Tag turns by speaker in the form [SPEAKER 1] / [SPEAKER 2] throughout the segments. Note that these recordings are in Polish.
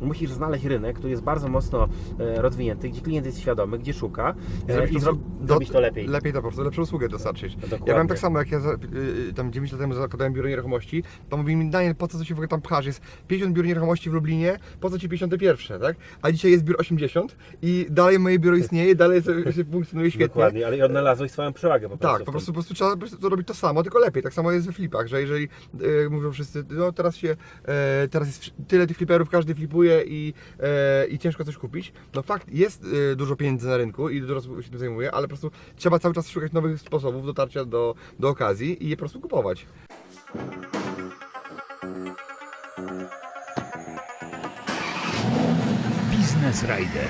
[SPEAKER 1] musisz znaleźć rynek, który jest bardzo mocno e, rozwinięty, gdzie klient jest świadomy, gdzie szuka e,
[SPEAKER 2] Zrobić
[SPEAKER 1] i
[SPEAKER 2] to-
[SPEAKER 1] zro-
[SPEAKER 2] do-
[SPEAKER 1] zrobić to lepiej.
[SPEAKER 2] Lepiej to po prostu, lepszą usługę dostarczyć.
[SPEAKER 1] Dokładnie.
[SPEAKER 2] Ja byłem tak samo, jak ja za, y, tam 9 lat temu zakładałem biuro nieruchomości, to mówili mi, Daniel, po co ty się w ogóle tam pchasz? Jest 50 biur nieruchomości w Lublinie, po co ci 51, tak? A dzisiaj jest biur 80 i dalej moje biuro istnieje, dalej sobie się funkcjonuje świetnie.
[SPEAKER 1] Dokładnie, ale i odnalazłeś swoją przewagę po prostu.
[SPEAKER 2] Tak, po prostu, po prostu trzeba po prostu to robić to samo, tylko lepiej. Tak samo jest we flipach, że jeżeli e, mówią wszyscy, no teraz się, e, teraz jest tyle tych fliperów, każdy flipuje i, e, i ciężko coś kupić. No fakt, jest e, dużo pieniędzy na rynku i dużo osób się tym zajmuje, ale po prostu trzeba cały czas szukać nowych sposobów dotarcia do, do okazji i je po prostu kupować.
[SPEAKER 3] Business Rider.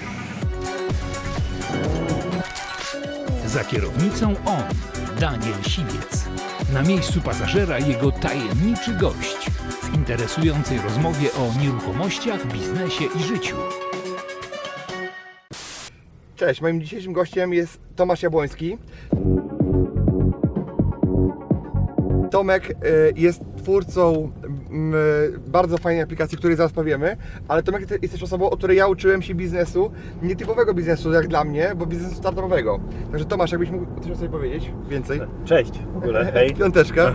[SPEAKER 3] Za kierownicą on, Daniel Siwiec. Na miejscu pasażera jego tajemniczy gość interesującej rozmowie o nieruchomościach, biznesie i życiu.
[SPEAKER 2] Cześć, moim dzisiejszym gościem jest Tomasz Jabłoński. Tomek e, jest twórcą bardzo fajnej aplikacji, której zaraz powiemy, ale Tomek te- jest też osobą, od której ja uczyłem się biznesu, nietypowego biznesu jak dla mnie, bo biznesu startupowego. Także Tomasz, jakbyś mógł coś o sobie powiedzieć więcej?
[SPEAKER 1] Cześć w ogóle, hej.
[SPEAKER 2] Piąteczka.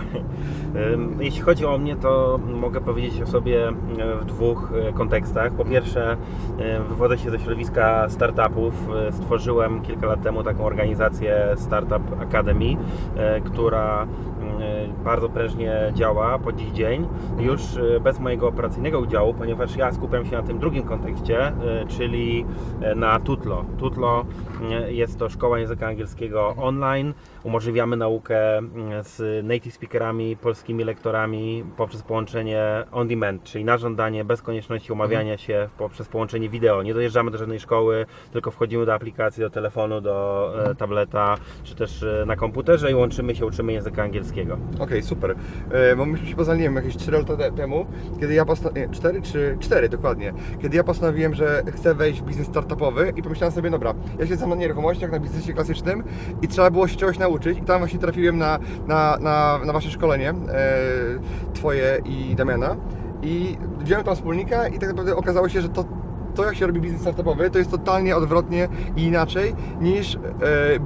[SPEAKER 1] Jeśli chodzi o mnie, to mogę powiedzieć o sobie w dwóch e, kontekstach. Po pierwsze, wywodzę się ze środowiska startupów. E, Stworzyłem kilka lat temu taką organizację Startup Academy, e, która bardzo prężnie działa po dziś dzień. Już e, bez mojego operacyjnego udziału, ponieważ ja skupiam się na tym drugim kontekście, e, czyli e, na Tutlo. Tutlo jest to szkoła języka angielskiego online. Umożliwiamy naukę z native speakerami, polskimi lektorami poprzez połączenie on demand, czyli na żądanie, bez konieczności umawiania się poprzez połączenie wideo. Nie dojeżdżamy do żadnej szkoły, tylko wchodzimy do aplikacji, do telefonu, do e, tableta, czy też na komputerze i łączymy się, uczymy języka angielskiego.
[SPEAKER 2] Okej, super. E, bo myśmy się poznali, nie wiem, jakieś 4 lata te- temu, kiedy ja postanowiłem, 4 czy 4 dokładnie, kiedy ja postanowiłem, że chcę wejść w biznes startupowy i pomyślałem sobie, dobra, ja znam na nieruchomościach, na biznesie klasycznym i trzeba było się czegoś nauczyć. I tam właśnie trafiłem na, na, na, na Wasze szkolenie, e, Twoje i Damiana. I wziąłem tam wspólnika i tak naprawdę okazało się, że to to jak się robi biznes startupowy, to jest totalnie odwrotnie i inaczej niż e,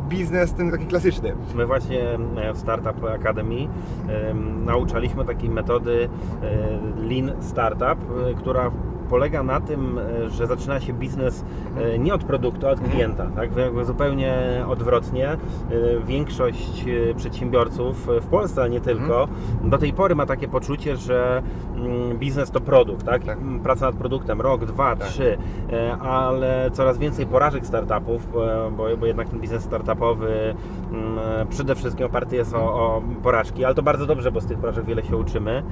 [SPEAKER 2] biznes ten taki klasyczny.
[SPEAKER 1] My właśnie e, w Startup Academy em, nauczaliśmy takiej metody e, Lean Startup, e, która polega na tym, e, że zaczyna się biznes e, nie od produktu, a od klienta. Tak? Zupełnie odwrotnie. E, Większość przedsiębiorców w Polsce, ale nie tylko, do tej pory ma takie poczucie, że mm, biznes to produkt. Tak?
[SPEAKER 2] Tak.
[SPEAKER 1] Mm, Praca nad produktem rok, dwa,
[SPEAKER 2] Tak.
[SPEAKER 1] trzy, ale coraz więcej porażek startupów, bo, bo jednak ten biznes startupowy mm, przede wszystkim oparty jest o, o porażki, ale to bardzo dobrze, bo z tych porażek wiele się uczymy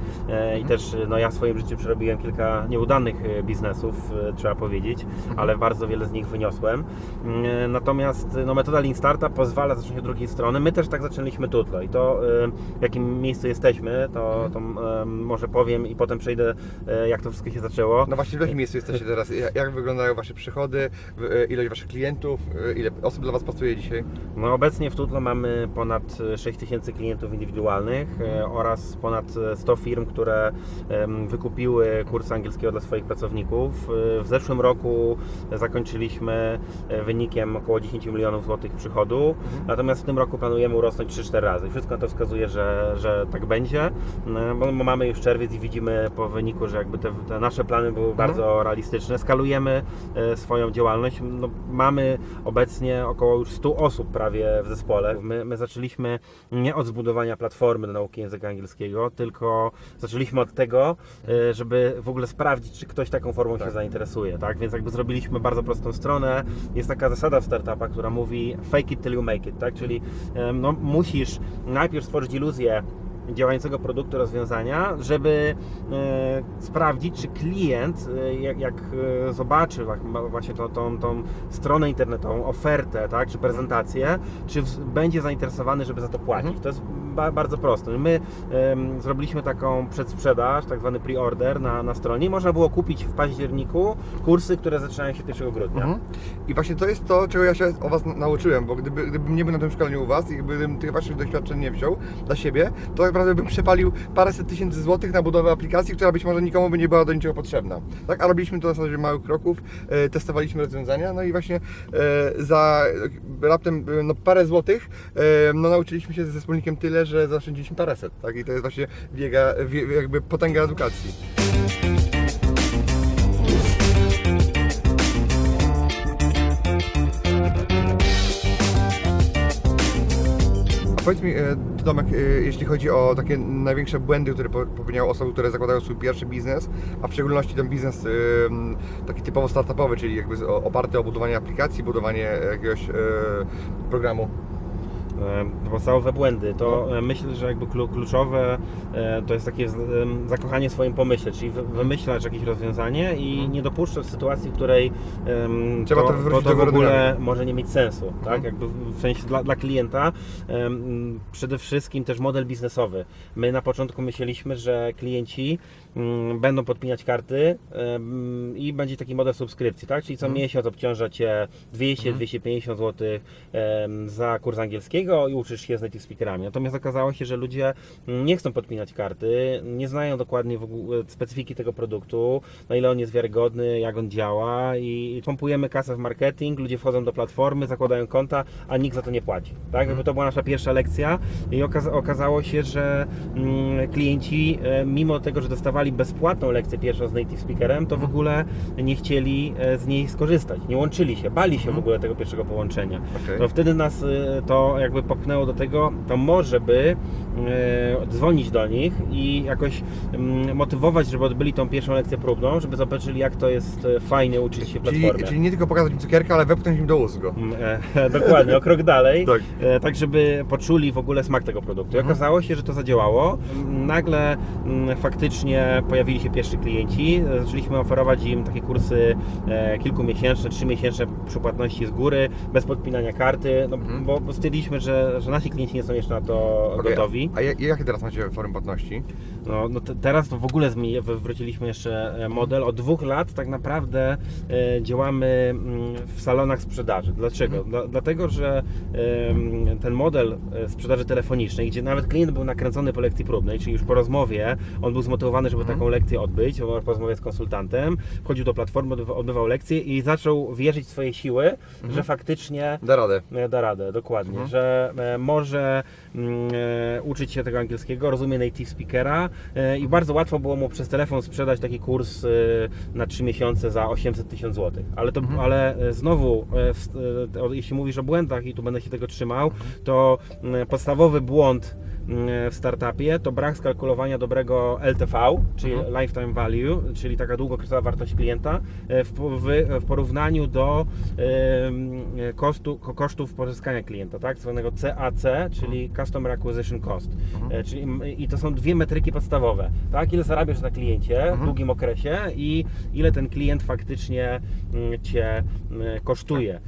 [SPEAKER 1] i też no, ja w swoim życiu przerobiłem kilka nieudanych biznesów, e, trzeba powiedzieć, ale bardzo wiele z nich wyniosłem. Mm, Natomiast no, metoda Lean pozwala zacząć od drugiej strony. My też tak zaczęliśmy Tutlo i to e, w jakim miejscu jesteśmy, to, to e, może powiem i potem przejdę e, jak to wszystko się zaczęło.
[SPEAKER 2] No właśnie, w jakim miejscu jesteście teraz? Jak, wyglądają Wasze przychody, e, ilość Waszych klientów, e, ile osób dla Was pracuje dzisiaj?
[SPEAKER 1] No obecnie w Tutlo mamy ponad 6 tysięcy klientów indywidualnych e, oraz ponad 100 firm, które wykupiły kurs angielskiego dla swoich pracowników. E, W zeszłym roku zakończyliśmy e, wynikiem około 10 milionów złotych przychodu, natomiast w tym roku planujemy urosnąć 3-4 razy. Wszystko na to wskazuje, że, że tak będzie, e, bo mamy już czerwiec i widzimy po wyniku, że jakby te, te nasze plany były bardzo realistyczne. Skalujemy swoją działalność. No, mamy obecnie około już 100 osób prawie w zespole. My, my zaczęliśmy nie od zbudowania platformy do nauki języka angielskiego, tylko zaczęliśmy od tego, żeby w ogóle sprawdzić, czy ktoś taką formą się zainteresuje. Tak? Więc jakby zrobiliśmy bardzo prostą stronę. Jest taka zasada w startupach, która mówi fake it till you make it, tak? Czyli no, musisz najpierw stworzyć iluzję działającego produktu, rozwiązania, żeby e, sprawdzić, czy klient, e, jak, jak e, zobaczy właśnie tą, tą, tą stronę internetową, ofertę, tak, czy prezentację, czy będzie zainteresowany, żeby za to płacić.
[SPEAKER 2] Mhm.
[SPEAKER 1] To jest ba, bardzo prosto. My zrobiliśmy taką przedsprzedaż, tak zwany pre-order na, na stronie można było kupić w październiku kursy, które zaczynają się 1 grudnia.
[SPEAKER 2] Mhm. I właśnie to jest to, czego ja się o Was na- nauczyłem, bo gdyby, gdybym nie był na tym szkoleniu u Was i gdybym tych Waszych doświadczeń nie wziął dla siebie, to naprawdę bym przepalił paręset tysięcy złotych na budowę aplikacji, która być może nikomu by nie była do niczego potrzebna. Tak? A robiliśmy to na zasadzie małych kroków, e, testowaliśmy rozwiązania, no i właśnie e, za raptem e, no, parę złotych e, no, nauczyliśmy się ze wspólnikiem tyle, że zaoszczędziliśmy paręset. Tak? I to jest właśnie wiega, wie, jakby potęga edukacji. Powiedz mi, e, Tomek, e, jeśli chodzi o takie największe błędy, które po- popełniają osoby, które zakładają swój pierwszy biznes, a w szczególności ten biznes e, taki typowo startupowy, czyli jakby oparty o budowanie aplikacji, budowanie jakiegoś programu.
[SPEAKER 1] E, podstawowe błędy, to e, myślę, że jakby klu- kluczowe e, to jest takie zakochanie w swoim pomyśle, czyli wy- wymyślać jakieś rozwiązanie i nie dopuszczać sytuacji, w której
[SPEAKER 2] Trzeba to
[SPEAKER 1] to, to, w ogóle może nie mieć sensu, tak?
[SPEAKER 2] Mhm.
[SPEAKER 1] Jakby w sensie dla, dla klienta przede wszystkim też model biznesowy. My na początku myśleliśmy, że klienci będą podpinać karty i będzie taki model subskrypcji, tak? Czyli co
[SPEAKER 2] Mhm.
[SPEAKER 1] miesiąc obciąża Cię 200-250 zł em, za kurs angielskiego i uczysz się z native speakerami. Natomiast okazało się, że ludzie mm, nie chcą podpinać karty, nie znają dokładnie specyfiki tego produktu, na ile on jest wiarygodny, jak on działa i pompujemy kasę w marketing, ludzie wchodzą do platformy, zakładają konta, a nikt za to nie płaci. Tak? Jakby to była nasza pierwsza lekcja i okaza- okazało się, że mm, klienci e, mimo tego, że dostawali bezpłatną lekcję pierwszą z native speakerem, to w ogóle nie chcieli e, z niej skorzystać, nie łączyli się, bali się w ogóle tego pierwszego połączenia.
[SPEAKER 2] Okej.
[SPEAKER 1] To wtedy nas y, to jakby popchnęło do tego, to może by y, dzwonić do nich i jakoś mm, motywować, żeby odbyli tą pierwszą lekcję próbną, żeby zobaczyli jak to jest fajnie uczyć się w
[SPEAKER 2] Czyli,
[SPEAKER 1] platformie.
[SPEAKER 2] czyli nie tylko pokazać im cukierka, ale wepchnąć im do ust go.
[SPEAKER 1] Mm, e, Dokładnie, o krok dalej,
[SPEAKER 2] Tak.
[SPEAKER 1] tak. tak żeby poczuli w ogóle smak tego produktu. I
[SPEAKER 2] Mhm.
[SPEAKER 1] okazało się, że to zadziałało. Nagle mm, faktycznie pojawili się pierwsi klienci. Zaczęliśmy oferować im takie kursy e, kilkumiesięczne, trzymiesięczne przy płatności z góry, bez podpinania karty, no,
[SPEAKER 2] Mhm.
[SPEAKER 1] bo, stwierdziliśmy, że, że nasi klienci nie są jeszcze na to
[SPEAKER 2] Okej,
[SPEAKER 1] gotowi.
[SPEAKER 2] A ja- jakie teraz macie forum płatności?
[SPEAKER 1] No, no te, teraz to w ogóle zmieni, wywróciliśmy jeszcze e, model. Od dwóch lat tak naprawdę e, działamy mm, w salonach sprzedaży. Dlaczego? Dla, dlatego, że ten model sprzedaży telefonicznej, gdzie nawet klient był nakręcony po lekcji próbnej, czyli już po rozmowie, on był zmotywowany, żeby taką lekcję odbyć, po rozmowie z konsultantem, wchodził do platformy, odbywa- odbywał lekcję i zaczął wierzyć w swoje siły, że faktycznie
[SPEAKER 2] Da radę.
[SPEAKER 1] E, Da radę, dokładnie,
[SPEAKER 2] Mhm.
[SPEAKER 1] że e, może mm, e, uczyć się tego angielskiego, rozumie native speakera i bardzo łatwo było mu przez telefon sprzedać taki kurs na 3 miesiące za 800 tysięcy złotych. Ale, to, ale znowu, jeśli mówisz o błędach i tu będę się tego trzymał, to mm, podstawowy błąd w startupie to brak skalkulowania dobrego LTV, czyli Lifetime Value, czyli taka długokresowa wartość klienta e, w, po- w, w porównaniu do kosztu, ko- kosztów pozyskania klienta, tak? Zwanego CAC, czyli Customer Acquisition Cost. E, Czyli, I to są dwie metryki podstawowe, tak? Ile zarabiasz na kliencie w długim okresie i ile ten klient faktycznie Cię kosztuje.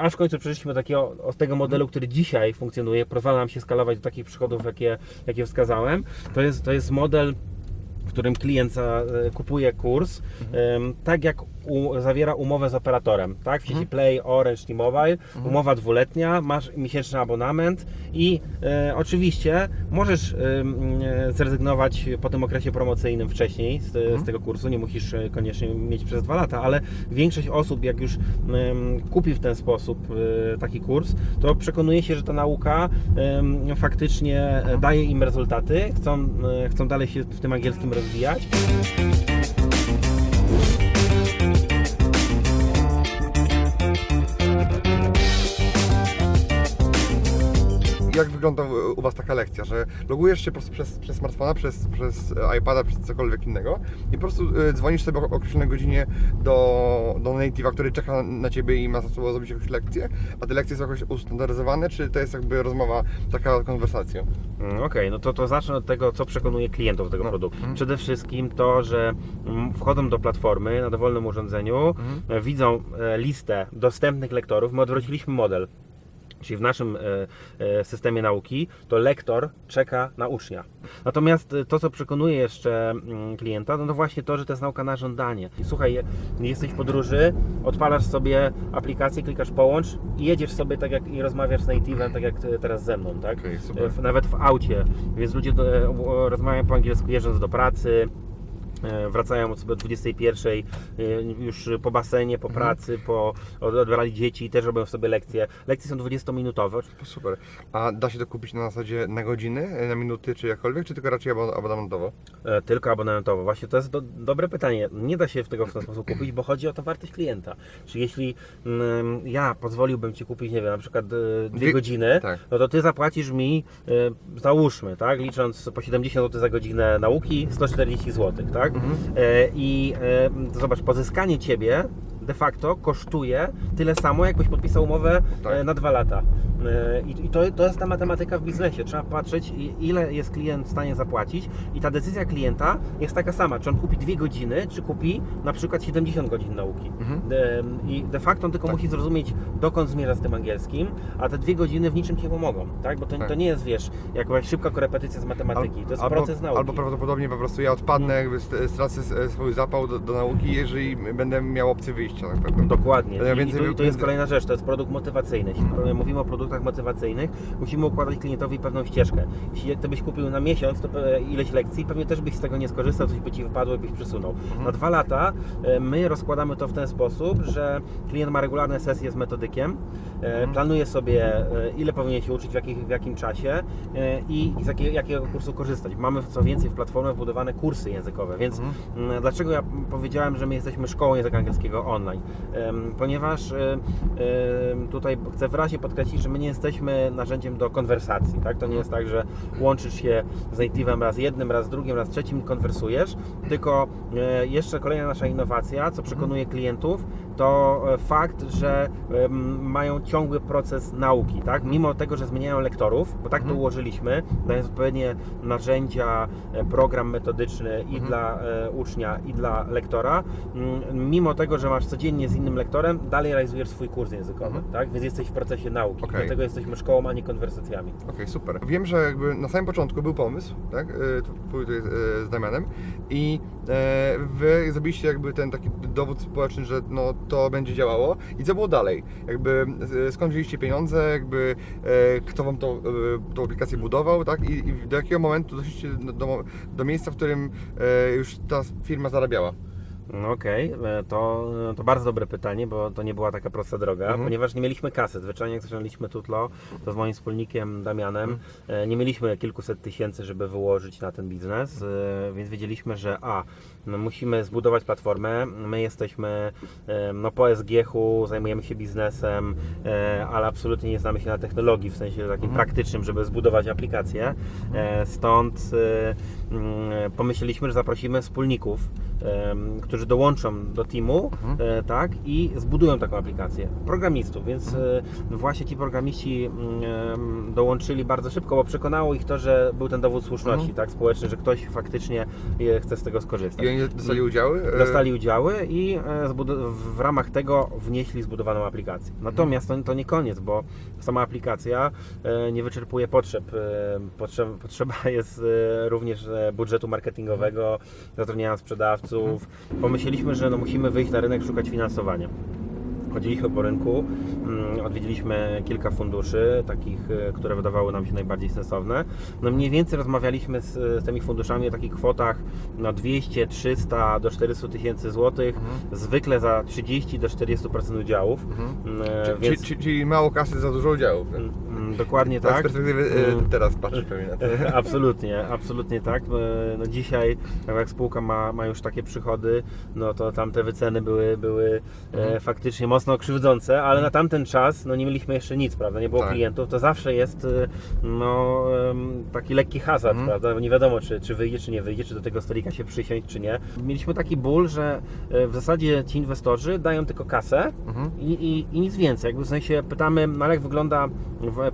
[SPEAKER 1] Aż w końcu przeszliśmy do takiego, z tego modelu, który dzisiaj funkcjonuje, pozwala nam się skalować do takich przychodów, jakie, jakie wskazałem. To jest, to jest model w którym klient e, kupuje kurs, em, tak jak u, zawiera umowę z operatorem, tak? W sieci Play, Orange, T-Mobile, umowa dwuletnia, masz miesięczny abonament i e, oczywiście możesz em, e, zrezygnować po tym okresie promocyjnym wcześniej z, z tego kursu, nie musisz e, koniecznie mieć przez dwa lata, ale większość osób jak już em, kupi w ten sposób e, taki kurs, to przekonuje się, że ta nauka faktycznie e, daje im rezultaty, chcą, e, chcą dalej się w tym angielskim rozwijać.
[SPEAKER 2] Wygląda u- u Was taka lekcja, że logujesz się po prostu przez, przez smartfona, przez, przez iPada, przez cokolwiek innego i po prostu y, dzwonisz sobie o określonej godzinie do, do native'a, który czeka na Ciebie i ma za sobą zrobić jakąś lekcję, a te lekcje są jakoś ustandaryzowane, czy to jest jakby rozmowa, taka konwersacja?
[SPEAKER 1] Mm, Okej, no to, to zacznę od tego, co przekonuje klientów do tego
[SPEAKER 2] No.
[SPEAKER 1] produktu.
[SPEAKER 2] Mhm.
[SPEAKER 1] Przede wszystkim to, że mm, wchodzą do platformy na dowolnym urządzeniu,
[SPEAKER 2] Mhm.
[SPEAKER 1] e, widzą e, listę dostępnych lektorów. My odwróciliśmy model. Czyli w naszym e, e, systemie nauki to lektor czeka na ucznia. Natomiast e, to, co przekonuje jeszcze mm, klienta, no to właśnie to, że to jest nauka na żądanie. Słuchaj, je- jesteś w podróży, odpalasz sobie aplikację, klikasz połącz i jedziesz sobie tak jak i rozmawiasz z native'em, tak jak teraz ze mną, tak? W- Nawet w aucie, więc ludzie rozmawiają po angielsku jeżdżąc do pracy. E, Wracają sobie o 21, e, już po basenie,
[SPEAKER 2] Mhm.
[SPEAKER 1] po pracy, po od- odbrali dzieci, też robią sobie lekcje. Lekcje są 20-minutowe.
[SPEAKER 2] Super. A da się to kupić na zasadzie na godziny, na minuty, czy jakkolwiek, czy tylko raczej abo- abonamentowo?
[SPEAKER 1] E, Tylko abonamentowo. Właśnie to jest do, dobre pytanie. Nie da się w tego w ten sposób kupić, bo chodzi o to wartość klienta. Czyli jeśli mm, ja pozwoliłbym Ci kupić, nie wiem, na przykład dwie
[SPEAKER 2] Dwie-
[SPEAKER 1] godziny,
[SPEAKER 2] tak.
[SPEAKER 1] no to Ty zapłacisz mi, załóżmy, tak, licząc po 70 zł za godzinę nauki, 140 zł, tak?
[SPEAKER 2] Mhm.
[SPEAKER 1] E, I e, zobacz, pozyskanie Ciebie de facto kosztuje tyle samo, jakbyś podpisał umowę
[SPEAKER 2] Tak.
[SPEAKER 1] e, na dwa lata. E, I, to, to jest ta matematyka w biznesie. Trzeba patrzeć, ile jest klient w stanie zapłacić i ta decyzja klienta jest taka sama, czy on kupi dwie godziny, czy kupi na przykład 70 godzin nauki.
[SPEAKER 2] Mhm.
[SPEAKER 1] I de facto on tylko
[SPEAKER 2] Tak.
[SPEAKER 1] musi zrozumieć, dokąd zmierza z tym angielskim, a te dwie godziny w niczym nie pomogą, tak? Bo to,
[SPEAKER 2] Tak.
[SPEAKER 1] to nie jest, wiesz, jakaś szybka korepetycja z matematyki, to jest
[SPEAKER 2] albo,
[SPEAKER 1] proces nauki.
[SPEAKER 2] Albo prawdopodobnie po prostu ja odpadnę, jakby st- stracę swój zapał do, do nauki, jeżeli będę miał opcję wyjścia na pewno.
[SPEAKER 1] Dokładnie.
[SPEAKER 2] Ja
[SPEAKER 1] I,
[SPEAKER 2] więcej-
[SPEAKER 1] i, tu, jest kolejna rzecz, to jest produkt motywacyjny. Jeśli pro- mówimy o produktach motywacyjnych, musimy układać klientowi pewną ścieżkę. Jeśli ty byś kupił na miesiąc to pe- ileś lekcji, pewnie też byś z tego nie skorzystał, coś by ci wypadło i byś przesunął.
[SPEAKER 2] Mhm.
[SPEAKER 1] Na dwa lata e, my rozkładamy to w ten sposób, że klient ma regularne sesje z metodykiem, e,
[SPEAKER 2] Mhm.
[SPEAKER 1] planuje sobie e, ile powinien się uczyć, w, jakich, w jakim czasie e, i z jakiego, jakiego kursu korzystać. Mamy co więcej w platformie wbudowane kursy językowe, więc
[SPEAKER 2] Mhm.
[SPEAKER 1] Mm, Dlaczego ja powiedziałem, że my jesteśmy szkołą języka angielskiego online? Em, Ponieważ em, tutaj chcę wyraźnie podkreślić, że my nie jesteśmy narzędziem do konwersacji. Tak? To nie jest tak, że łączysz się z native'em raz jednym, raz drugim, raz trzecim i konwersujesz, tylko e, jeszcze kolejna nasza innowacja, co przekonuje klientów, to e, fakt, że mają ciągły proces nauki, tak? Mimo tego, że zmieniają lektorów, bo tak to
[SPEAKER 2] Mhm.
[SPEAKER 1] ułożyliśmy, dając odpowiednie narzędzia, e, program metodyczny i
[SPEAKER 2] Mhm.
[SPEAKER 1] dla e, ucznia, i dla lektora, mimo tego, że masz codziennie z innym lektorem, dalej realizujesz swój kurs językowy,
[SPEAKER 2] Mhm.
[SPEAKER 1] tak? Więc jesteś w procesie nauki.
[SPEAKER 2] Okej.
[SPEAKER 1] Dlatego jesteśmy szkołą, a nie konwersacjami.
[SPEAKER 2] Okej, super. Wiem, że jakby na samym początku był pomysł, tak, y, twój tutaj y, z Damianem i e, wy zrobiliście jakby ten taki dowód społeczny, że no to będzie działało i co było dalej? Jakby y, skąd wzięliście pieniądze, jakby e, kto wam to, y, tą aplikację budował, tak, i, i do jakiego momentu doszliście do, do, do miejsca, w którym e, już ta firma zarabiała?
[SPEAKER 1] No Okej, e, to, to bardzo dobre pytanie, bo to nie była taka prosta droga,
[SPEAKER 2] Mhm.
[SPEAKER 1] ponieważ nie mieliśmy kasy. Zwyczajnie jak zaczynaliśmy Tutlo, to z moim wspólnikiem Damianem
[SPEAKER 2] Mhm.
[SPEAKER 1] e, nie mieliśmy kilkuset tysięcy, żeby wyłożyć na ten biznes, e, więc wiedzieliśmy, że a, no musimy zbudować platformę, my jesteśmy e, no, po SGH-u, zajmujemy się biznesem, e, ale absolutnie nie znamy się na technologii, w sensie takim
[SPEAKER 2] Mhm.
[SPEAKER 1] praktycznym, żeby zbudować aplikację. E, Stąd e, pomyśleliśmy, że zaprosimy wspólników, em, którzy dołączą do teamu,
[SPEAKER 2] Mhm.
[SPEAKER 1] e, tak, i zbudują taką aplikację. Programistów, więc
[SPEAKER 2] Mhm.
[SPEAKER 1] e, właśnie ci programiści mm, dołączyli bardzo szybko, bo przekonało ich to, że był ten dowód słuszności,
[SPEAKER 2] Mhm.
[SPEAKER 1] tak, społeczny, że ktoś faktycznie e, chce z tego skorzystać.
[SPEAKER 2] I oni dostali udziały?
[SPEAKER 1] Dostali udziały i w ramach tego wnieśli zbudowaną aplikację. Natomiast to, to nie koniec, bo sama aplikacja nie wyczerpuje potrzeb. Potrzeb, potrzeba jest również budżetu marketingowego, zatrudniania sprzedawców. Pomyśleliśmy, że no musimy wyjść na rynek, szukać finansowania. Chodziliśmy po rynku, mm, odwiedziliśmy kilka funduszy, takich, e, które wydawały nam się najbardziej sensowne. No mniej więcej rozmawialiśmy z, z tymi funduszami o takich kwotach no 200, 300 do 400 tysięcy złotych,
[SPEAKER 2] Mhm.
[SPEAKER 1] zwykle za 30 do 40% udziałów.
[SPEAKER 2] Mhm.
[SPEAKER 1] Mm, e, Więc,
[SPEAKER 2] czy, czyli mało kasy za dużo udziałów.
[SPEAKER 1] mm, mm, dokładnie
[SPEAKER 2] Tak, z
[SPEAKER 1] tak.
[SPEAKER 2] perspektywy e, teraz patrzysz pewnie na to.
[SPEAKER 1] absolutnie, absolutnie tak. E, No dzisiaj, tak jak spółka ma, ma już takie przychody, no to tamte wyceny były, były e,
[SPEAKER 2] Mhm.
[SPEAKER 1] faktycznie mocno krzywdzące, ale na tamten czas no nie mieliśmy jeszcze nic, prawda? Nie było
[SPEAKER 2] Tak.
[SPEAKER 1] klientów, to zawsze jest e, no, taki lekki hazard,
[SPEAKER 2] Mhm.
[SPEAKER 1] prawda? Bo nie wiadomo, czy, czy wyjdzie, czy nie wyjdzie, czy do tego stolika się przysiąść, czy nie. Mieliśmy taki ból, że e, w zasadzie ci inwestorzy dają tylko kasę,
[SPEAKER 2] Mhm.
[SPEAKER 1] i, i, i nic więcej. Jakby w sensie pytamy, no ale jak wygląda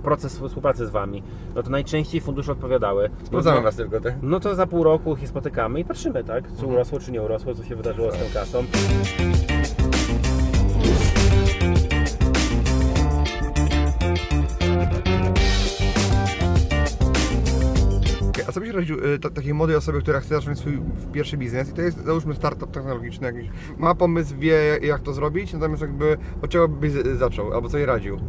[SPEAKER 1] proces współpracy z Wami? No to najczęściej fundusze odpowiadały.
[SPEAKER 2] Sprawdzamy was tylko, tak?
[SPEAKER 1] no to za pół roku się spotykamy i patrzymy, tak? Czy
[SPEAKER 2] Mhm.
[SPEAKER 1] urosło, czy nie urosło, co się wydarzyło z tą kasą.
[SPEAKER 2] Ta, takiej młodej osobie, która chce zacząć swój pierwszy biznes i to jest załóżmy startup technologiczny jakiś, ma pomysł, wie jak to zrobić, natomiast jakby od czego byś zaczął, albo co jej radził?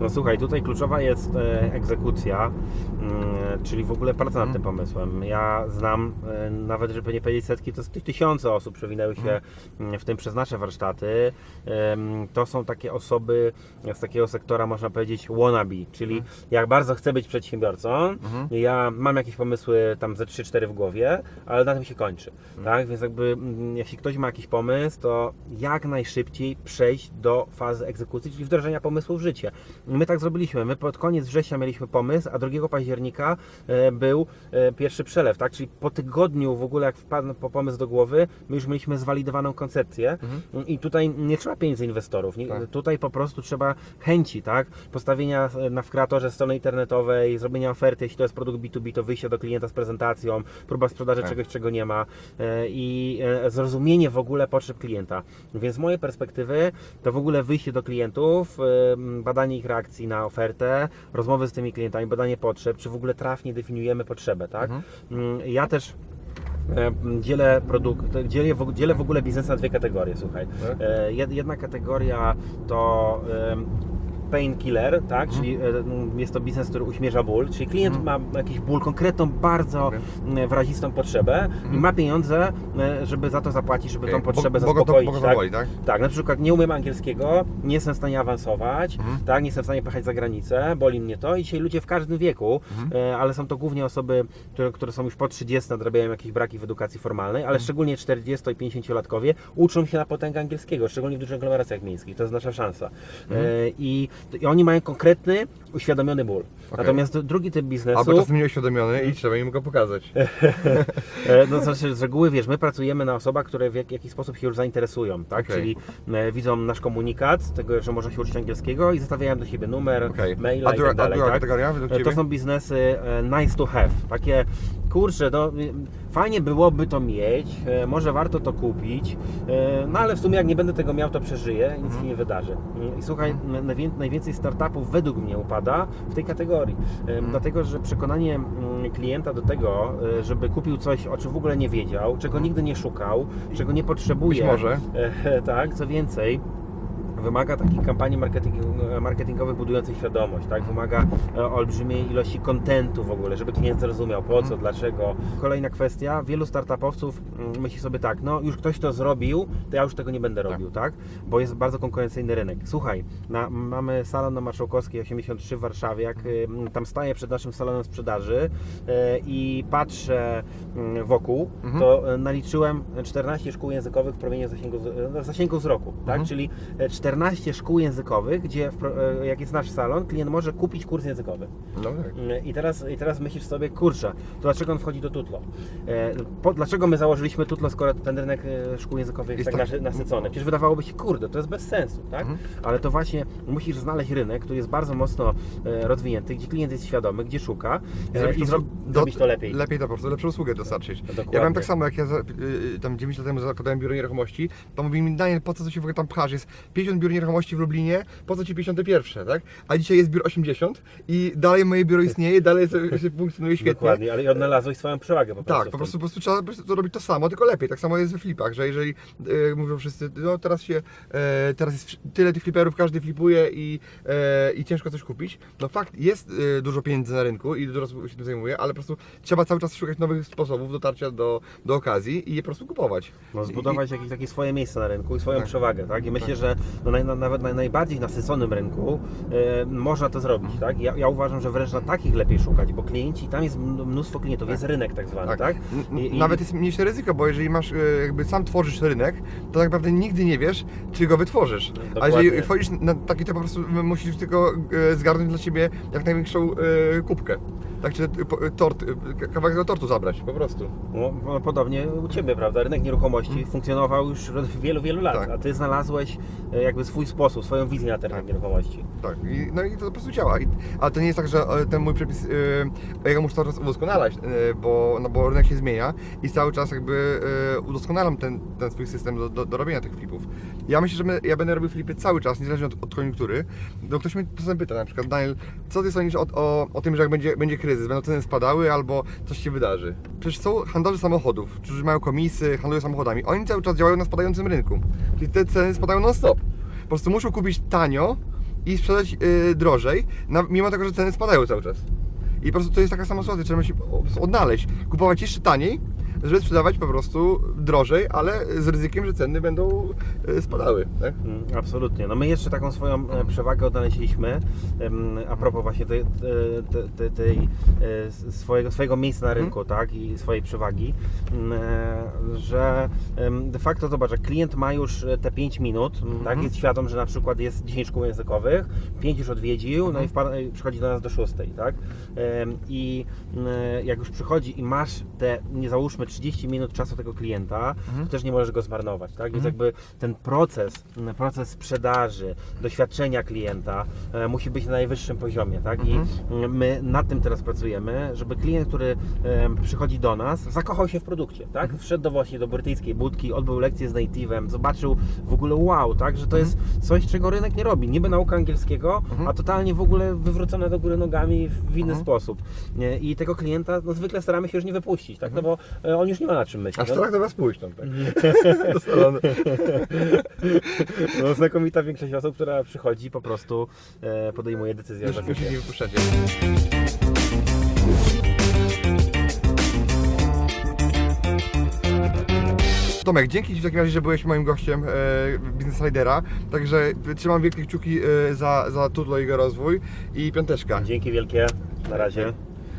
[SPEAKER 1] No słuchaj, tutaj kluczowa jest e, egzekucja, mm, czyli w ogóle praca nad tym pomysłem. Ja znam, e, nawet żeby nie powiedzieć setki, to ty- tysiące osób przewinęły się mm, w tym przez nasze warsztaty. To są takie osoby z takiego sektora, można powiedzieć, wannabe, czyli jak bardzo chcę być przedsiębiorcą, ja mam jakieś pomysły tam ze 3-4 w głowie, ale na tym się kończy. Tak? Więc jakby mm, jeśli ktoś ma jakiś pomysł, to jak najszybciej przejść do fazy egzekucji, czyli wdrożenia pomysłu w życie. My tak zrobiliśmy. My pod koniec września mieliśmy pomysł, a 2 października e, był e, pierwszy przelew, tak? Czyli po tygodniu w ogóle jak wpadł po pomysł do głowy, my już mieliśmy zwalidowaną koncepcję i tutaj nie trzeba pieniędzy inwestorów. Nie,
[SPEAKER 2] Tak.
[SPEAKER 1] Tutaj po prostu trzeba chęci, tak? Postawienia e, na w kreatorze strony internetowej, zrobienia oferty, jeśli to jest produkt B2B, to wyjście do klienta z prezentacją, próba sprzedaży
[SPEAKER 2] Tak.
[SPEAKER 1] czegoś, czego nie ma i zrozumienie w ogóle potrzeb klienta. Więc z mojej perspektywy to w ogóle wyjście do klientów, badanie ich reakcji na ofertę, rozmowy z tymi klientami, badanie potrzeb, czy w ogóle trafnie definiujemy potrzebę, tak? Mm, Ja też e, dzielę produkt, dzielę w, dzielę w ogóle biznes na dwie kategorie, słuchaj.
[SPEAKER 2] Tak.
[SPEAKER 1] E, jed- Jedna kategoria to painkiller, tak? Czyli e, m, jest to biznes, który uśmierza ból, czyli klient ma jakiś ból, konkretną, bardzo
[SPEAKER 2] Okej.
[SPEAKER 1] m, wyrazistą potrzebę i ma pieniądze, e, żeby za to zapłacić, żeby tą
[SPEAKER 2] Okej, bo-
[SPEAKER 1] potrzebę
[SPEAKER 2] bo
[SPEAKER 1] zaspokoić.
[SPEAKER 2] bo to
[SPEAKER 1] tak?
[SPEAKER 2] boli, tak?
[SPEAKER 1] Tak, na przykład nie umiem angielskiego, nie jestem w stanie awansować,
[SPEAKER 2] Mhm.
[SPEAKER 1] tak, nie jestem w stanie pojechać za granicę, boli mnie to i dzisiaj ludzie w każdym wieku,
[SPEAKER 2] Mhm.
[SPEAKER 1] e, ale są to głównie osoby, które, które są już po 30, nadrabiają jakieś braki w edukacji formalnej,
[SPEAKER 2] Mhm.
[SPEAKER 1] ale szczególnie 40 i 50-latkowie uczą się na potęgę angielskiego, szczególnie w dużych aglomeracjach miejskich, to jest nasza szansa.
[SPEAKER 2] Mhm.
[SPEAKER 1] E, i, I oni mają konkretny, uświadomiony ból.
[SPEAKER 2] Okej.
[SPEAKER 1] Natomiast drugi typ biznesu...
[SPEAKER 2] Albo czasem nieuświadomiony i trzeba im go pokazać.
[SPEAKER 1] E, No, znaczy, z reguły wiesz, my pracujemy na osobach, które w jak, jakiś sposób się już zainteresują, tak?
[SPEAKER 2] Okej.
[SPEAKER 1] Czyli e, widzą nasz komunikat, tego, że można się uczyć angielskiego i zostawiają do siebie numer,
[SPEAKER 2] Okej.
[SPEAKER 1] maila
[SPEAKER 2] A
[SPEAKER 1] i tak dalej.
[SPEAKER 2] a
[SPEAKER 1] tak? E, To są biznesy e, nice to have, takie kurczę, no y, fajnie byłoby to mieć, e, może warto to kupić, e, no ale w sumie jak nie będę tego miał, to przeżyję, nic
[SPEAKER 2] Mhm.
[SPEAKER 1] nie wydarzy. I słuchaj, najwięcej startupów według mnie upada w tej kategorii, E,
[SPEAKER 2] Mhm.
[SPEAKER 1] dlatego że przekonanie mm, klienta do tego, żeby kupił coś, o czym w ogóle nie wiedział, czego nigdy nie szukał, czego nie potrzebuje.
[SPEAKER 2] Być może.
[SPEAKER 1] Tak, co więcej. Wymaga takich kampanii marketing, marketingowych budujących świadomość, tak? Wymaga e, olbrzymiej ilości kontentu w ogóle, żeby klient zrozumiał po co, dlaczego. Kolejna kwestia, wielu startupowców mm, myśli sobie tak, no już ktoś to zrobił, to ja już tego nie będę robił, tak? Bo jest bardzo konkurencyjny rynek. Słuchaj, na, mamy salon na Marszałkowskiej 83 w Warszawie, jak y, tam staję przed naszym salonem sprzedaży e, i patrzę mm, wokół,
[SPEAKER 2] Mhm.
[SPEAKER 1] to e, naliczyłem 14 szkół językowych w promieniu zasięgu, z- zasięgu wzroku, tak?
[SPEAKER 2] Mhm.
[SPEAKER 1] Czyli e, 14 szkół językowych, gdzie e, jak jest nasz salon, klient może kupić kurs językowy.
[SPEAKER 2] No tak.
[SPEAKER 1] Mm, I teraz, I teraz myślisz sobie, kurczę, to dlaczego on wchodzi do Tutlo? E, po, dlaczego my założyliśmy Tutlo, skoro ten rynek e, szkół językowych jest, tak
[SPEAKER 2] tak-
[SPEAKER 1] nasy- nasycony? Przecież wydawałoby się, kurde, to jest bez sensu, tak?
[SPEAKER 2] Mhm.
[SPEAKER 1] Ale to właśnie musisz znaleźć rynek, który jest bardzo mocno rozwinięty, gdzie klient jest świadomy, gdzie szuka e,
[SPEAKER 2] Zrobić
[SPEAKER 1] i
[SPEAKER 2] to,
[SPEAKER 1] zro,
[SPEAKER 2] do-
[SPEAKER 1] zrobić to lepiej.
[SPEAKER 2] Lepiej to po prostu, lepszą usługę dostarczyć.
[SPEAKER 1] Dokładnie.
[SPEAKER 2] Ja miałem tak samo, jak ja y, y, tam 9 lat temu zakładałem biuro nieruchomości, to mówili mi, Daniel, po co się w ogóle tam pchasz? Jest 50 biur nieruchomości w Lublinie, po co ci 51, tak? A dzisiaj jest biuro 80 i dalej moje biuro istnieje, dalej funkcjonuje świetnie.
[SPEAKER 1] Dokładnie, ale i odnalazłeś swoją przewagę po prostu.
[SPEAKER 2] Tak, po prostu, po prostu trzeba robić to samo, tylko lepiej. Tak samo jest we flipach, że jeżeli e, mówią wszyscy, no teraz się, e, teraz jest tyle tych fliperów, każdy flipuje i, e, i ciężko coś kupić. No fakt, jest e, dużo pieniędzy na rynku i dużo osób się tym zajmuje, ale po prostu trzeba cały czas szukać nowych sposobów dotarcia do, do okazji i je po prostu kupować.
[SPEAKER 1] No, zbudować jakieś takie swoje miejsce na rynku i swoją
[SPEAKER 2] Tak.
[SPEAKER 1] przewagę, tak? I myślę, że no, naj, nawet na najbardziej nasyconym rynku e, można to zrobić, tak? Ja, ja uważam, że wręcz na takich lepiej szukać, bo klienci, tam jest mnóstwo klientów, jest rynek tak zwany, tak?
[SPEAKER 2] N-
[SPEAKER 1] I- i-
[SPEAKER 2] Nawet jest mniejsze ryzyko, bo jeżeli masz, e, jakby sam tworzysz rynek, to tak naprawdę nigdy nie wiesz, czy go wytworzysz. A
[SPEAKER 1] Dokładnie.
[SPEAKER 2] jeżeli wchodzisz na taki, to po prostu musisz tylko e, zgarnąć dla siebie jak największą e, kubkę. Tak, czy tort, kawałek tego tortu zabrać, po prostu.
[SPEAKER 1] No, no, podobnie u Ciebie, prawda? Rynek nieruchomości funkcjonował już od wielu, wielu lat,
[SPEAKER 2] Tak.
[SPEAKER 1] a Ty znalazłeś e, jakby swój sposób, swoją wizję na ten rynek nieruchomości.
[SPEAKER 2] Tak, i, no i to po prostu działa. I, ale to nie jest tak, że e, ten mój przepis, e, ja muszę cały czas udoskonalać, e, bo, no bo rynek się zmienia i cały czas jakby e, udoskonalam ten, ten swój system do, do, do robienia tych flipów. Ja myślę, że my, ja będę robił flipy cały czas, niezależnie od, od koniunktury. No ktoś mnie czasem pyta na przykład, Daniel, co ty sądzisz o, o, o tym, że jak będzie, będzie kryzys, będą ceny spadały albo coś się wydarzy? Przecież są handlarze samochodów, którzy mają komisy, handlują samochodami. Oni cały czas działają na spadającym rynku. Czyli te ceny spadają non-stop. Po prostu muszą kupić tanio i sprzedać yy, drożej, na, mimo tego, że ceny spadają cały czas. I po prostu to jest taka sama sytuacja, trzeba się odnaleźć, kupować jeszcze taniej, żeby sprzedawać po prostu drożej, ale z ryzykiem, że ceny będą y, spadały. Tak?
[SPEAKER 1] Mm, Absolutnie. No my jeszcze taką swoją e, przewagę odnaleźliśmy a propos właśnie tej, tej, tej, e, swojego, swojego miejsca na rynku, tak, i swojej przewagi, m, e, że de facto zobacz, jak klient ma już e, te 5 minut, m, tak, jest świadom, że na przykład jest 10 szkół językowych, 5 już odwiedził, no i wpa- i przychodzi do nas do 6, tak, i m, jak już przychodzi i masz te, nie załóżmy 30 minut czasu tego klienta, to też nie możesz go zmarnować, tak, więc jakby ten proces, m, proces sprzedaży, doświadczenia klienta e, musi być na najwyższym poziomie, tak? I mm, my nad tym teraz pracujemy, żeby klient, który em, przychodzi do nas, zakochał się w produkcie, tak? Wszedł do właśnie do brytyjskiej budki, odbył lekcję z native'em, zobaczył w ogóle wow, tak? Że to jest coś, czego rynek nie robi. Niby nauka angielskiego, a totalnie w ogóle wywrócone do góry nogami w inny sposób. Nie? I tego klienta no, zwykle staramy się już nie wypuścić, tak? No bo on już nie ma na czym myśleć.
[SPEAKER 2] Aż
[SPEAKER 1] No,
[SPEAKER 2] tak do was pójść tam, tak? Do salonu.
[SPEAKER 1] no, znakomita większość osób, która przychodzi po prostu e, podejmuje decyzję
[SPEAKER 2] Już, już nie wypuszczacie. Tomek, dzięki Ci w takim razie, że byłeś moim gościem e, Business Ridera. Także trzymam wielkie kciuki e, za, za Tudlo i jego rozwój i piąteczka.
[SPEAKER 1] Dzięki wielkie. Na razie.